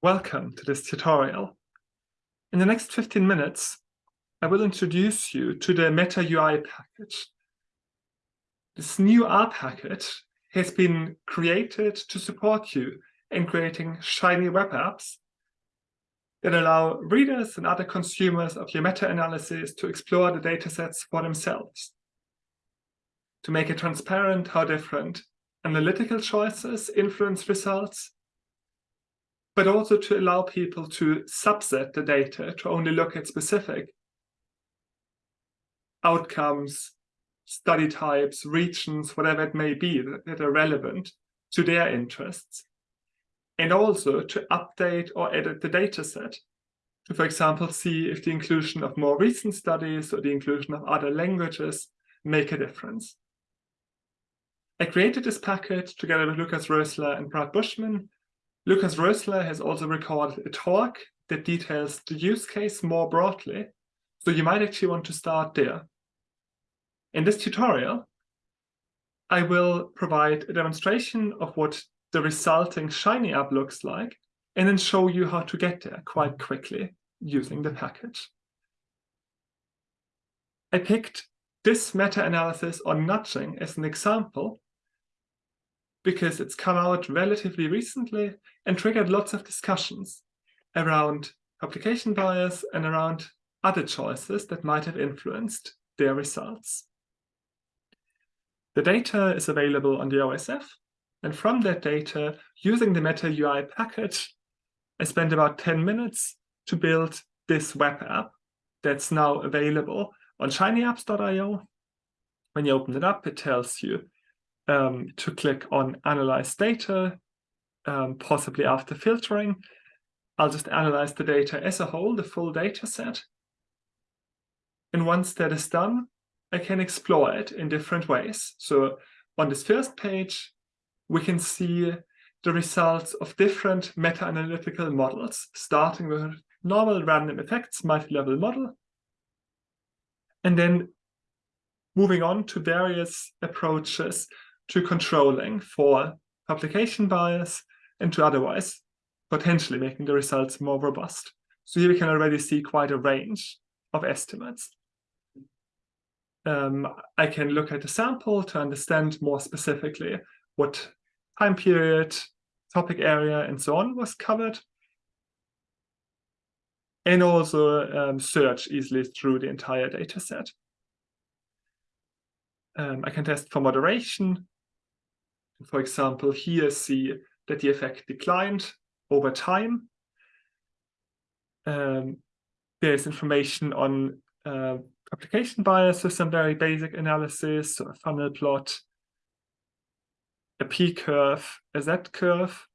Welcome to this tutorial. In the next 15 minutes, I will introduce you to the Meta UI package. This new R package has been created to support you in creating shiny web apps that allow readers and other consumers of your meta-analysis to explore the datasets for themselves. To make it transparent how different analytical choices influence results but also to allow people to subset the data to only look at specific outcomes, study types, regions, whatever it may be that, are relevant to their interests. And also to update or edit the data set to, for example, see if the inclusion of more recent studies or the inclusion of other languages make a difference. I created this package together with Lukas Röseler and Brad Bushman Lukas Röseler has also recorded a talk that details the use case more broadly, so you might actually want to start there. In this tutorial, I will provide a demonstration of what the resulting Shiny app looks like, and then show you how to get there quite quickly using the package. I picked this meta-analysis on nudging as an example because it's come out relatively recently and triggered lots of discussions around publication bias and around other choices that might have influenced their results. The data is available on the OSF, and from that data, using the Meta UI package, I spent about 10 minutes to build this web app that's now available on shinyapps.io. When you open it up, it tells you um, to click on Analyze Data, um, possibly after filtering. I'll just analyze the data as a whole, the full data set. And once that is done, I can explore it in different ways. So on this first page, we can see the results of different meta-analytical models, starting with normal random effects multi-level model, and then moving on to various approaches to controlling for publication bias and to otherwise potentially making the results more robust. So here we can already see quite a range of estimates. Um, I can look at the sample to understand more specifically what time period, topic area, and so on was covered. And also um, search easily through the entire data set. Um, I can test for moderation for example, here see that the effect declined over time. Um, there's information on uh, publication bias with some very basic analysis, so a funnel plot, a p-curve, a z-curve.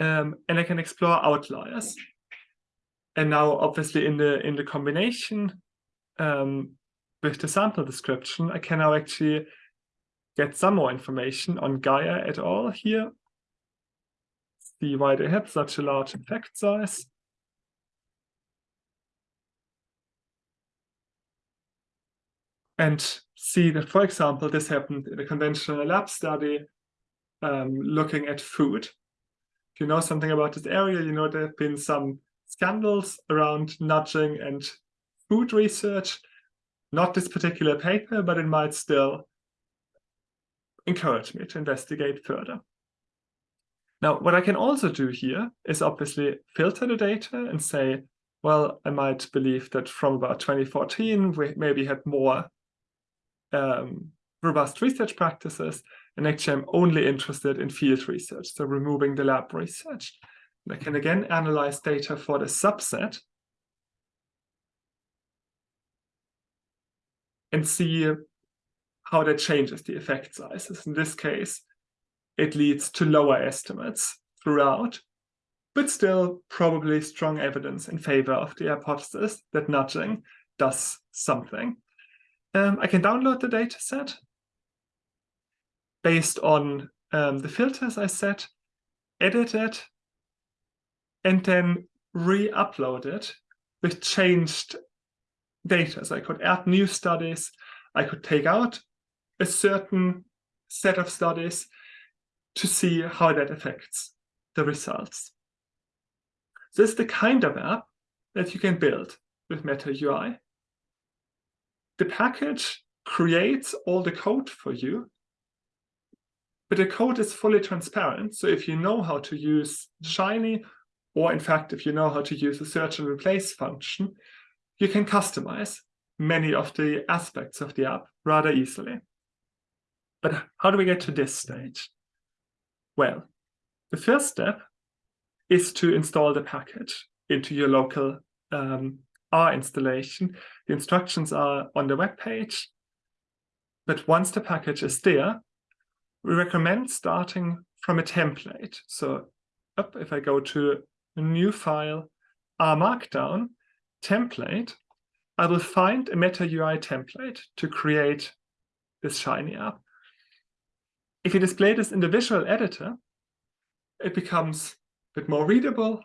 Um, and I can explore outliers. And now, obviously, in the in the combination um, with the sample description, I can now actually get some more information on Gaia et al. here. See why they had such a large effect size. And see that, for example, this happened in a conventional lab study um, looking at food. If you know something about this area, you know there have been some scandals around nudging and food research. Not this particular paper, but it might still encourage me to investigate further. Now, what I can also do here is obviously filter the data and say, well, I might believe that from about 2014, we maybe had more um, robust research practices, and actually I'm only interested in field research, so removing the lab research. And I can again analyze data for the subset and see how that changes the effect sizes. In this case, it leads to lower estimates throughout, but still probably strong evidence in favor of the hypothesis that nudging does something. Um, I can download the data set based on um, the filters I set, edit it, and then re-upload it with changed data. So I could add new studies, I could take out a certain set of studies to see how that affects the results. This is the kind of app that you can build with Meta UI. The package creates all the code for you, but the code is fully transparent. So if you know how to use Shiny, or in fact, if you know how to use a search and replace function, you can customize many of the aspects of the app rather easily. But how do we get to this stage? Well, the first step is to install the package into your local um, R installation. The instructions are on the web page. But once the package is there, we recommend starting from a template. So up, if I go to a new file, R Markdown, template, I will find a Meta UI template to create this Shiny app. If you display this in the visual editor, it becomes a bit more readable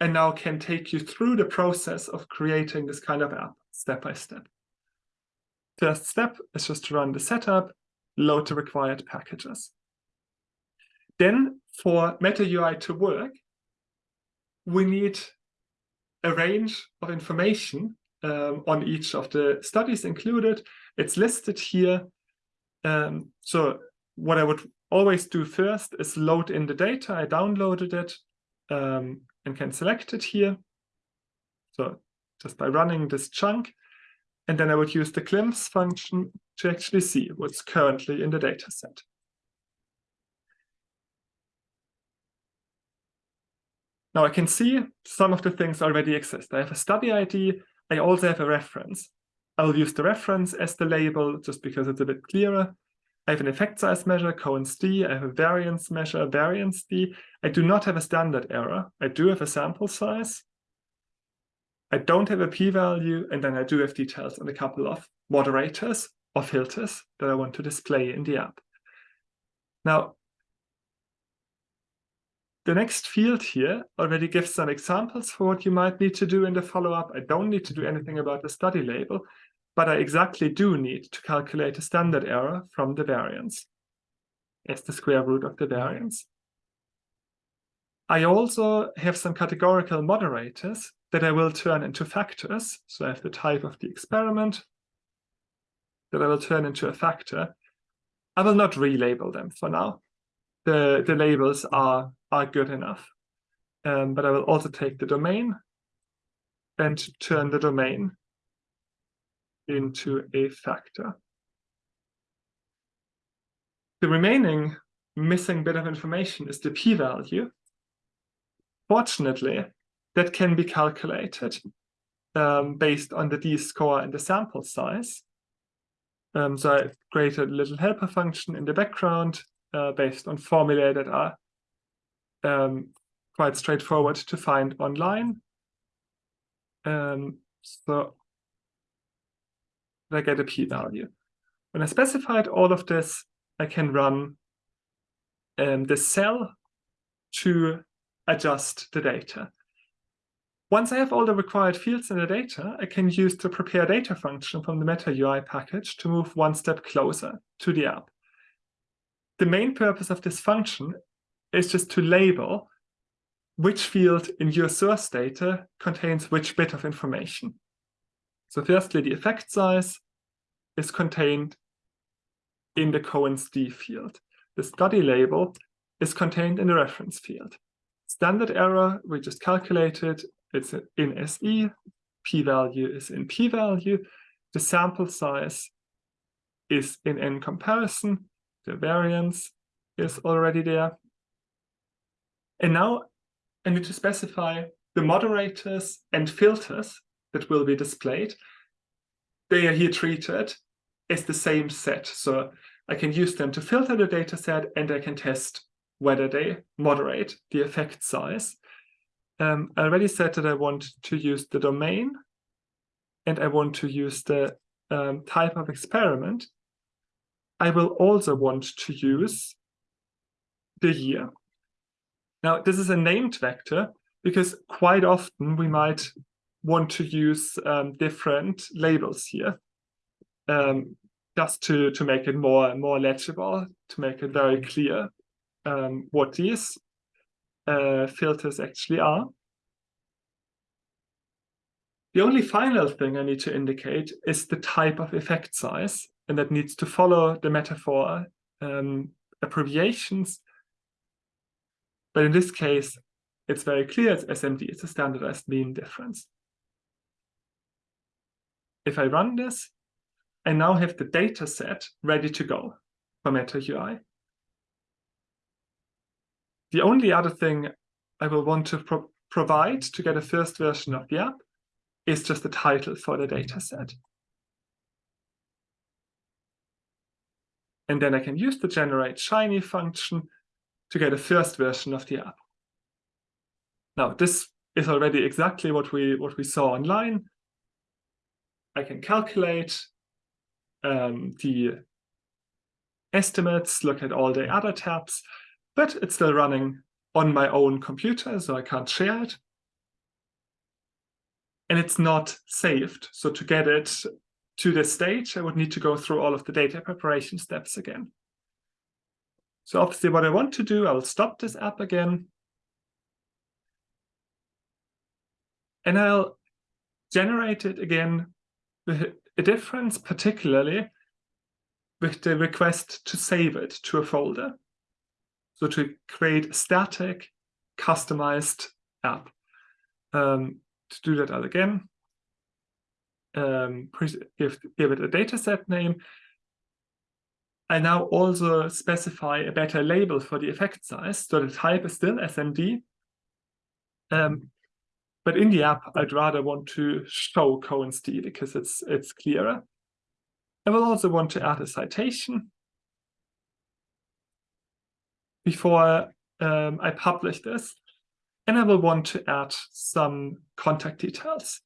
and now can take you through the process of creating this kind of app step by step. First step is just to run the setup, load the required packages. Then for Meta UI to work, we need a range of information um, on each of the studies included. It's listed here. Um, so what I would always do first is load in the data. I downloaded it um, and can select it here. So just by running this chunk. And then I would use the glimpse function to actually see what's currently in the data set. Now I can see some of the things already exist. I have a study ID. I also have a reference. I'll use the reference as the label just because it's a bit clearer. I have an effect size measure, Cohen's d. I have a variance measure, variance d. I do not have a standard error. I do have a sample size. I don't have a p-value, and then I do have details on a couple of moderators or filters that I want to display in the app. Now, the next field here already gives some examples for what you might need to do in the follow-up. I don't need to do anything about the study label, but I exactly do need to calculate a standard error from the variance as the square root of the variance. I also have some categorical moderators that I will turn into factors. So I have the type of the experiment that I will turn into a factor. I will not relabel them for now. The, the labels are, are good enough. Um, but I will also take the domain and turn the domain into a factor. The remaining missing bit of information is the p-value. Fortunately, that can be calculated um, based on the d-score and the sample size. Um, so I've created a little helper function in the background uh, based on formulae that are um, quite straightforward to find online. Um, so I get a p-value. When I specified all of this, I can run um, the cell to adjust the data. Once I have all the required fields in the data, I can use the prepare data function from the Meta UI package to move one step closer to the app. The main purpose of this function is just to label which field in your source data contains which bit of information. So firstly, the effect size is contained in the Cohen's d field. The study label is contained in the reference field. Standard error, we just calculated, it's in SE, p-value is in p-value, the sample size is in n comparison, the variance is already there. And now I need to specify the moderators and filters that will be displayed, they are here treated as the same set. So I can use them to filter the data set and I can test whether they moderate the effect size. Um, I already said that I want to use the domain and I want to use the um, type of experiment. I will also want to use the year. Now, this is a named vector because quite often we might want to use um, different labels here um, just to, to make it more, more legible, to make it very clear um, what these uh, filters actually are. The only final thing I need to indicate is the type of effect size, and that needs to follow the metafor um, abbreviations. But in this case, it's very clear it's SMD, it's a standardized mean difference. If I run this, I now have the data set ready to go for Meta UI. The only other thing I will want to pro provide to get a first version of the app is just the title for the data set. And then I can use the generate shiny function to get a first version of the app. Now, this is already exactly what we what we saw online. I can calculate um, the estimates, look at all the other tabs, but it's still running on my own computer, so I can't share it. And it's not saved. So to get it to this stage, I would need to go through all of the data preparation steps again. So obviously what I want to do, I'll stop this app again. And I'll generate it again a difference, particularly with the request to save it to a folder. So to create a static, customized app. Um, to do that, again um, give, give it a dataset name. I now also specify a better label for the effect size. So the type is still SMD. Um, but in the app, I'd rather want to show Cohen's d because it's it's clearer. I will also want to add a citation before um, I publish this. And I will want to add some contact details.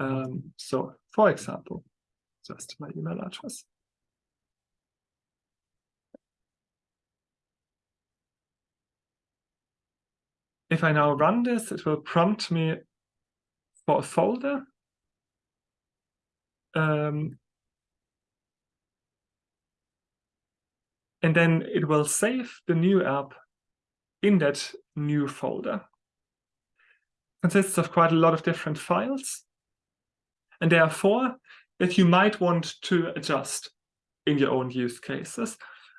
Um, so, for example, just my email address. If I now run this, it will prompt me for a folder. Um, and then it will save the new app in that new folder. Consists of quite a lot of different files. And there are four that you might want to adjust in your own use cases.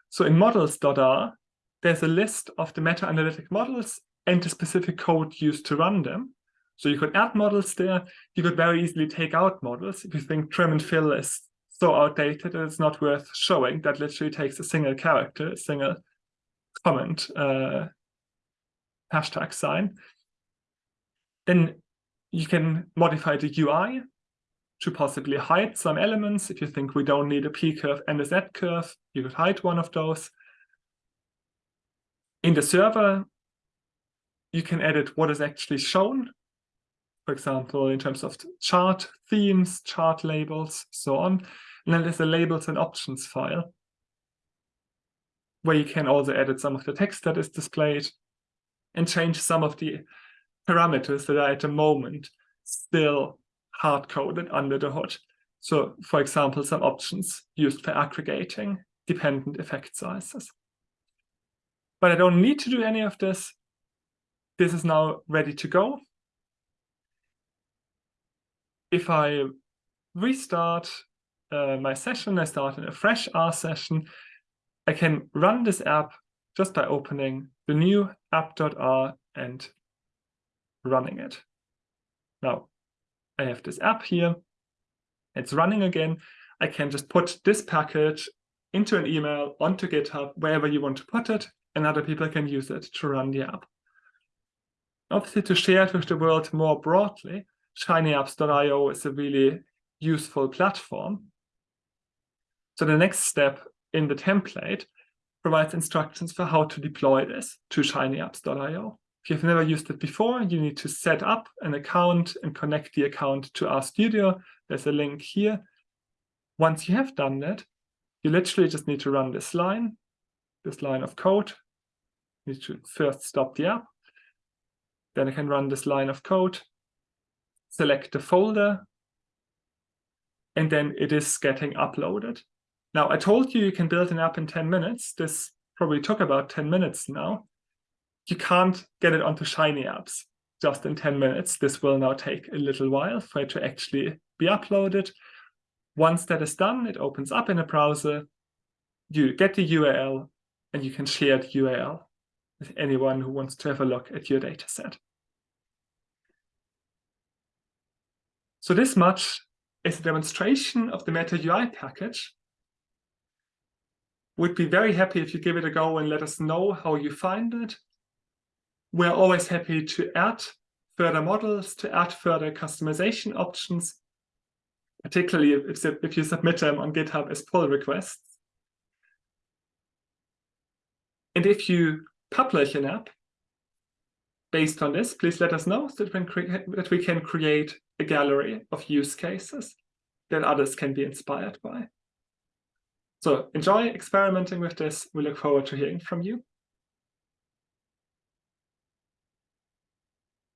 So in models.r, there's a list of the meta-analytic models and the specific code used to run them. So you could add models there. You could very easily take out models. If you think trim and fill is so outdated it's not worth showing, that literally takes a single character, a single comment, uh, hashtag sign. Then you can modify the UI to possibly hide some elements. If you think we don't need a P curve and a Z curve, you could hide one of those. In the server, you can edit what is actually shown. For example, in terms of chart themes, chart labels, so on. And then there's a labels and options file where you can also edit some of the text that is displayed and change some of the parameters that are at the moment still hard-coded under the hood. So, for example, some options used for aggregating dependent effect sizes. But I don't need to do any of this this is now ready to go. If I restart uh, my session, I start in a fresh R session, I can run this app just by opening the new app.r and running it. Now, I have this app here. It's running again. I can just put this package into an email onto GitHub, wherever you want to put it, and other people can use it to run the app. Obviously, to share it with the world more broadly, shinyapps.io is a really useful platform. So the next step in the template provides instructions for how to deploy this to shinyapps.io. If you've never used it before, you need to set up an account and connect the account to RStudio. There's a link here. Once you have done that, you literally just need to run this line, this line of code. You need to first stop the app, then I can run this line of code, select the folder, and then it is getting uploaded. Now, I told you you can build an app in 10 minutes. This probably took about 10 minutes now. you can't get it onto Shiny apps just in 10 minutes. This will now take a little while for it to actually be uploaded. Once that is done, it opens up in a browser. You get the URL and you can share the URL with anyone who wants to have a look at your data set. So this much is a demonstration of the Meta UI package. We'd be very happy if you give it a go and let us know how you find it. We're always happy to add further models, to add further customization options, particularly if, if you submit them on GitHub as pull requests. And if you publish an app based on this, please let us know so that we can create a gallery of use cases that others can be inspired by. So enjoy experimenting with this. We look forward to hearing from you.